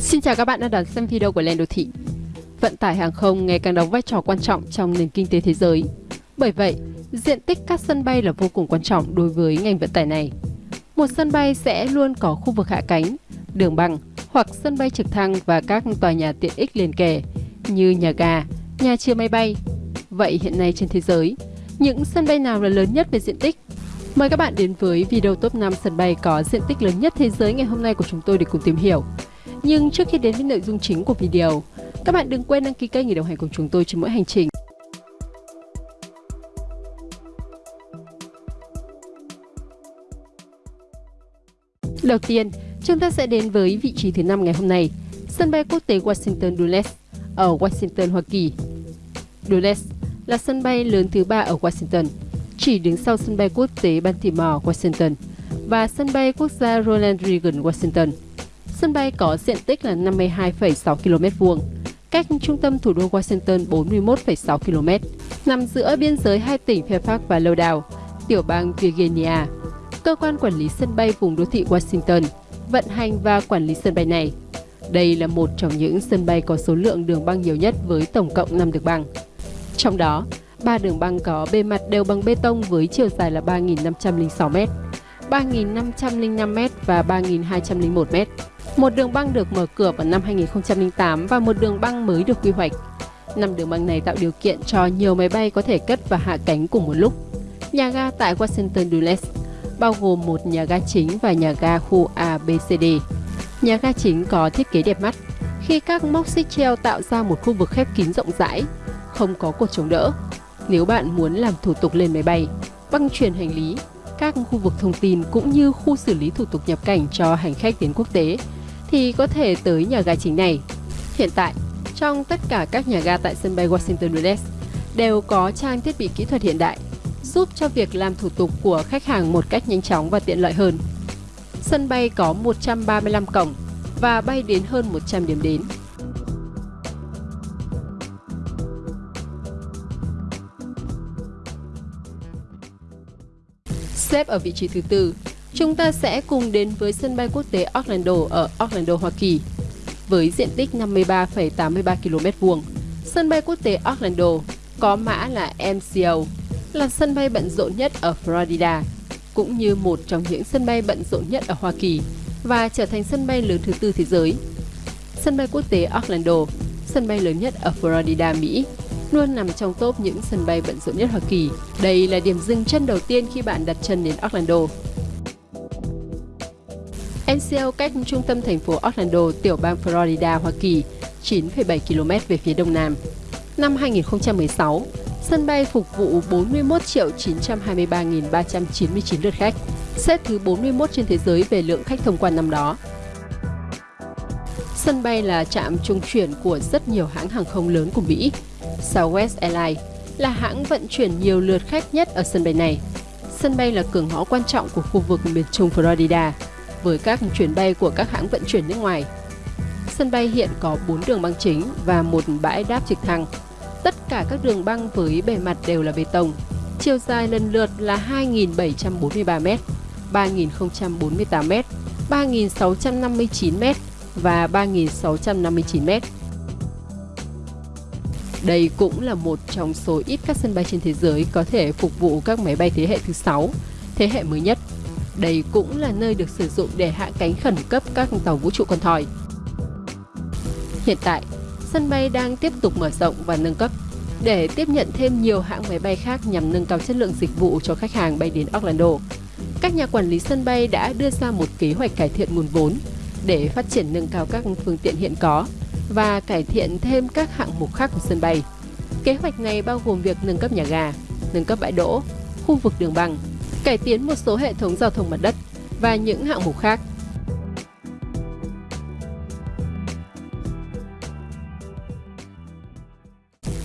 Xin chào các bạn đã đón xem video của Lên Đô Thị. Vận tải hàng không ngày càng đóng vai trò quan trọng trong nền kinh tế thế giới. Bởi vậy, diện tích các sân bay là vô cùng quan trọng đối với ngành vận tải này. Một sân bay sẽ luôn có khu vực hạ cánh, đường băng hoặc sân bay trực thăng và các tòa nhà tiện ích liền kề như nhà ga, nhà chứa máy bay. Vậy hiện nay trên thế giới, những sân bay nào là lớn nhất về diện tích? Mời các bạn đến với video top 5 sân bay có diện tích lớn nhất thế giới ngày hôm nay của chúng tôi để cùng tìm hiểu. Nhưng trước khi đến với nội dung chính của video, các bạn đừng quên đăng ký kênh để đồng hành cùng chúng tôi trên mỗi hành trình. Đầu tiên, chúng ta sẽ đến với vị trí thứ năm ngày hôm nay, sân bay quốc tế Washington Dulles ở Washington, Hoa Kỳ. Dulles là sân bay lớn thứ ba ở Washington, chỉ đứng sau sân bay quốc tế Baltimore, Washington và sân bay quốc gia Ronald Reagan, Washington. Sân bay có diện tích là 52,6 km vuông, cách trung tâm thủ đô Washington 41,6 km, nằm giữa biên giới hai tỉnh Fairfax và Loudoun, tiểu bang Virginia. Cơ quan quản lý sân bay vùng đô thị Washington vận hành và quản lý sân bay này. Đây là một trong những sân bay có số lượng đường băng nhiều nhất với tổng cộng 5 đường băng. Trong đó, ba đường băng có bề mặt đều bằng bê tông với chiều dài là 3.506 m, 3.505 m và 3.201 m. Một đường băng được mở cửa vào năm 2008 và một đường băng mới được quy hoạch. Năm đường băng này tạo điều kiện cho nhiều máy bay có thể cất và hạ cánh cùng một lúc. Nhà ga tại Washington Dulles bao gồm một nhà ga chính và nhà ga khu ABCD. Nhà ga chính có thiết kế đẹp mắt khi các móc xích treo tạo ra một khu vực khép kín rộng rãi, không có cột chống đỡ. Nếu bạn muốn làm thủ tục lên máy bay, băng chuyển hành lý, các khu vực thông tin cũng như khu xử lý thủ tục nhập cảnh cho hành khách đến quốc tế thì có thể tới nhà ga chính này. Hiện tại, trong tất cả các nhà ga tại sân bay Washington Dulles đều có trang thiết bị kỹ thuật hiện đại, giúp cho việc làm thủ tục của khách hàng một cách nhanh chóng và tiện lợi hơn. Sân bay có 135 cổng và bay đến hơn 100 điểm đến. Xếp ở vị trí thứ tư Chúng ta sẽ cùng đến với sân bay quốc tế Orlando ở Orlando, Hoa Kỳ. Với diện tích 53,83 km vuông, sân bay quốc tế Orlando có mã là MCO, là sân bay bận rộn nhất ở Florida, cũng như một trong những sân bay bận rộn nhất ở Hoa Kỳ và trở thành sân bay lớn thứ tư thế giới. Sân bay quốc tế Orlando, sân bay lớn nhất ở Florida, Mỹ, luôn nằm trong top những sân bay bận rộn nhất Hoa Kỳ. Đây là điểm dừng chân đầu tiên khi bạn đặt chân đến Orlando. NCL cách trung tâm thành phố Orlando, tiểu bang Florida, Hoa Kỳ, 9,7 km về phía đông nam. Năm 2016, sân bay phục vụ 41 triệu 923.399 lượt khách, xếp thứ 41 trên thế giới về lượng khách thông quan năm đó. Sân bay là trạm trung chuyển của rất nhiều hãng hàng không lớn của Mỹ. Southwest Airlines là hãng vận chuyển nhiều lượt khách nhất ở sân bay này. Sân bay là cửa ngõ quan trọng của khu vực miền trung Florida, với các chuyến bay của các hãng vận chuyển nước ngoài. Sân bay hiện có 4 đường băng chính và một bãi đáp trực thăng. Tất cả các đường băng với bề mặt đều là bê tông. Chiều dài lần lượt là 2.743m, 3.048m, 3.659m và 3.659m. Đây cũng là một trong số ít các sân bay trên thế giới có thể phục vụ các máy bay thế hệ thứ 6, thế hệ mới nhất đây cũng là nơi được sử dụng để hạ cánh khẩn cấp các tàu vũ trụ con thoi. Hiện tại, sân bay đang tiếp tục mở rộng và nâng cấp để tiếp nhận thêm nhiều hãng máy bay khác nhằm nâng cao chất lượng dịch vụ cho khách hàng bay đến Orlando. Các nhà quản lý sân bay đã đưa ra một kế hoạch cải thiện nguồn vốn để phát triển nâng cao các phương tiện hiện có và cải thiện thêm các hạng mục khác của sân bay. Kế hoạch này bao gồm việc nâng cấp nhà ga, nâng cấp bãi đỗ, khu vực đường băng, cải tiến một số hệ thống giao thông mặt đất và những hạng mục khác.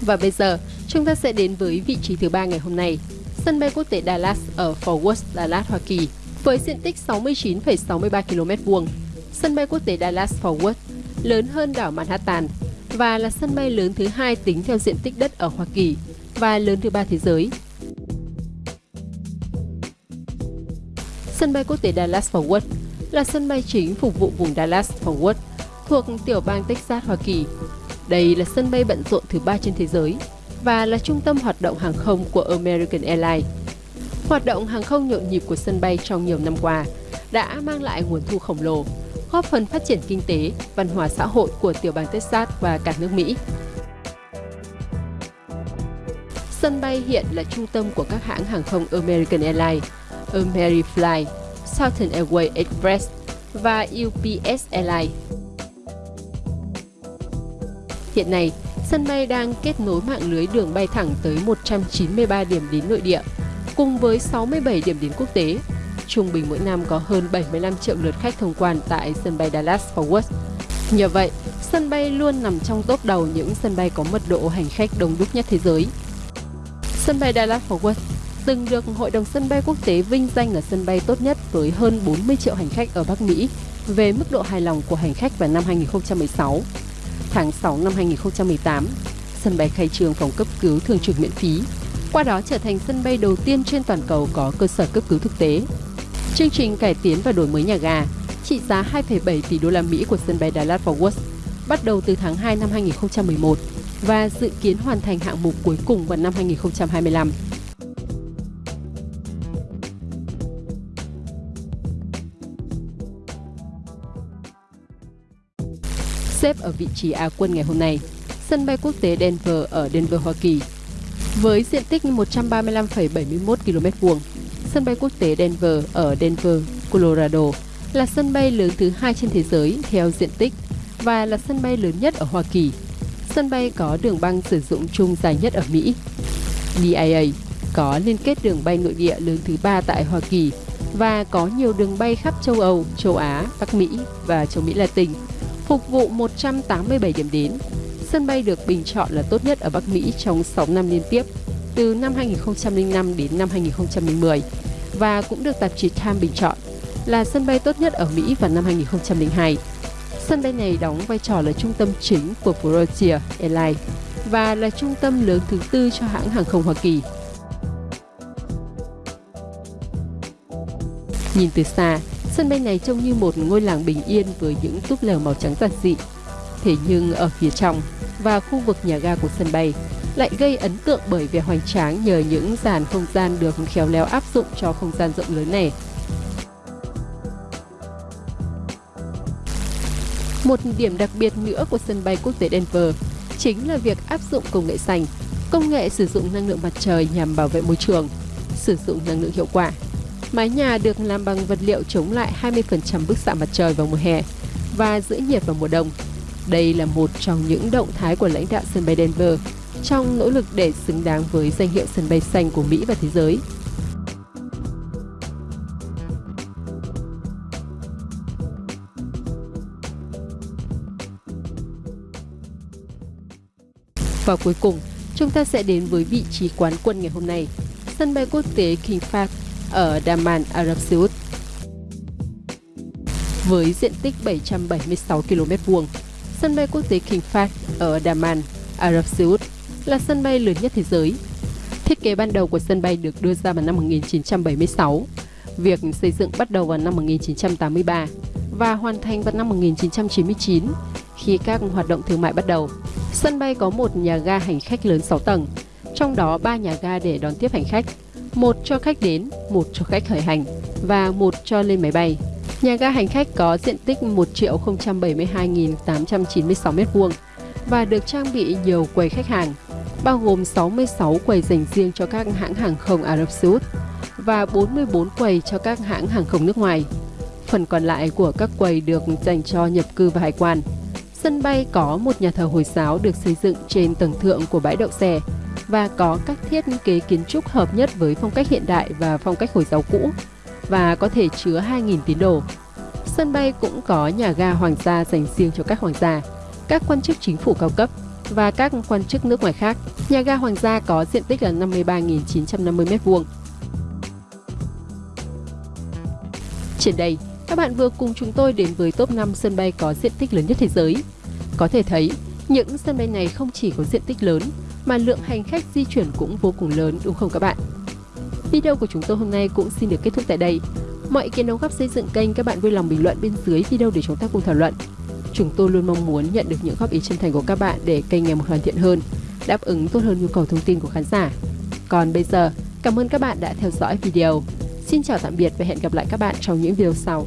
Và bây giờ, chúng ta sẽ đến với vị trí thứ ba ngày hôm nay, sân bay quốc tế Dallas ở Fort Worth, Dallas, Hoa Kỳ, với diện tích 69,63 km vuông. Sân bay quốc tế Dallas Fort Worth lớn hơn đảo Manhattan và là sân bay lớn thứ hai tính theo diện tích đất ở Hoa Kỳ và lớn thứ ba thế giới Sân bay quốc tế Dallas-Fort Worth là sân bay chính phục vụ vùng Dallas-Fort Worth thuộc tiểu bang Texas, Hoa Kỳ. Đây là sân bay bận rộn thứ ba trên thế giới và là trung tâm hoạt động hàng không của American Airlines. Hoạt động hàng không nhộn nhịp của sân bay trong nhiều năm qua đã mang lại nguồn thu khổng lồ, góp phần phát triển kinh tế, văn hóa xã hội của tiểu bang Texas và cả nước Mỹ. Sân bay hiện là trung tâm của các hãng hàng không American Airlines, Amerifly, Southern Airways Express và UPS Airlines. Hiện nay, sân bay đang kết nối mạng lưới đường bay thẳng tới 193 điểm đến nội địa, cùng với 67 điểm đến quốc tế. Trung bình mỗi năm có hơn 75 triệu lượt khách thông quan tại sân bay Dallas-Fort Worth. Nhờ vậy, sân bay luôn nằm trong top đầu những sân bay có mật độ hành khách đông đúc nhất thế giới. Sân bay Dallas-Fort Worth từng được Hội đồng sân bay quốc tế vinh danh là sân bay tốt nhất với hơn 40 triệu hành khách ở Bắc Mỹ về mức độ hài lòng của hành khách vào năm 2016. Tháng 6 năm 2018, sân bay khai trương phòng cấp cứu thường trực miễn phí, qua đó trở thành sân bay đầu tiên trên toàn cầu có cơ sở cấp cứu thực tế. Chương trình cải tiến và đổi mới nhà ga trị giá 2,7 tỷ đô la Mỹ của sân bay Dallas-Fort Worth bắt đầu từ tháng 2 năm 2011 và dự kiến hoàn thành hạng mục cuối cùng vào năm 2025. Xếp ở vị trí Á quân ngày hôm nay, sân bay quốc tế Denver ở Denver, Hoa Kỳ. Với diện tích 135,71 km vuông, sân bay quốc tế Denver ở Denver, Colorado là sân bay lớn thứ hai trên thế giới theo diện tích và là sân bay lớn nhất ở Hoa Kỳ. Sân bay có đường băng sử dụng chung dài nhất ở Mỹ. DIA có liên kết đường bay nội địa lớn thứ ba tại Hoa Kỳ và có nhiều đường bay khắp châu Âu, châu Á, Bắc Mỹ và châu Mỹ Latin phục vụ 187 điểm đến. Sân bay được bình chọn là tốt nhất ở Bắc Mỹ trong 6 năm liên tiếp, từ năm 2005 đến năm 2010 và cũng được tạp chí Time bình chọn là sân bay tốt nhất ở Mỹ vào năm 2002. Sân bay này đóng vai trò là trung tâm chính của Frontier Airlines và là trung tâm lớn thứ tư cho hãng hàng không Hoa Kỳ. Nhìn từ xa, Sân bay này trông như một ngôi làng bình yên với những túp lều màu trắng giản dị. Thế nhưng ở phía trong và khu vực nhà ga của sân bay lại gây ấn tượng bởi vẻ hoành tráng nhờ những dàn không gian được khéo léo áp dụng cho không gian rộng lớn này. Một điểm đặc biệt nữa của sân bay quốc tế Denver chính là việc áp dụng công nghệ xanh, công nghệ sử dụng năng lượng mặt trời nhằm bảo vệ môi trường, sử dụng năng lượng hiệu quả Mái nhà được làm bằng vật liệu chống lại 20% bức xạ mặt trời vào mùa hè và giữ nhiệt vào mùa đông. Đây là một trong những động thái của lãnh đạo sân bay Denver trong nỗ lực để xứng đáng với danh hiệu sân bay xanh của Mỹ và thế giới. Và cuối cùng, chúng ta sẽ đến với vị trí quán quân ngày hôm nay, sân bay quốc tế King Fahd ở Daman, Ả Rập Xê Út. Với diện tích 776 km vuông, sân bay quốc tế King Fahd ở Daman, Ả Rập Xê Út là sân bay lớn nhất thế giới. Thiết kế ban đầu của sân bay được đưa ra vào năm 1976. Việc xây dựng bắt đầu vào năm 1983 và hoàn thành vào năm 1999 khi các hoạt động thương mại bắt đầu. Sân bay có một nhà ga hành khách lớn 6 tầng, trong đó 3 nhà ga để đón tiếp hành khách một cho khách đến, một cho khách khởi hành và một cho lên máy bay. Nhà ga hành khách có diện tích 1 triệu 072.896 m2 và được trang bị nhiều quầy khách hàng, bao gồm 66 quầy dành riêng cho các hãng hàng không Ả Rập Xê Út và 44 quầy cho các hãng hàng không nước ngoài. Phần còn lại của các quầy được dành cho nhập cư và hải quan. Sân bay có một nhà thờ Hồi giáo được xây dựng trên tầng thượng của bãi đậu xe và có các thiết kế kiến trúc hợp nhất với phong cách hiện đại và phong cách Hồi giáo cũ và có thể chứa 2.000 tín đồ. Sân bay cũng có nhà ga hoàng gia dành riêng cho các hoàng gia, các quan chức chính phủ cao cấp và các quan chức nước ngoài khác. Nhà ga hoàng gia có diện tích là 53.950 m2. Trên đây, các bạn vừa cùng chúng tôi đến với top 5 sân bay có diện tích lớn nhất thế giới. Có thể thấy, những sân bay này không chỉ có diện tích lớn mà lượng hành khách di chuyển cũng vô cùng lớn đúng không các bạn? Video của chúng tôi hôm nay cũng xin được kết thúc tại đây. Mọi ý kiến đóng góp xây dựng kênh các bạn vui lòng bình luận bên dưới video để chúng ta cùng thảo luận. Chúng tôi luôn mong muốn nhận được những góp ý chân thành của các bạn để kênh ngày một hoàn thiện hơn, đáp ứng tốt hơn nhu cầu thông tin của khán giả. Còn bây giờ, cảm ơn các bạn đã theo dõi video. Xin chào tạm biệt và hẹn gặp lại các bạn trong những video sau.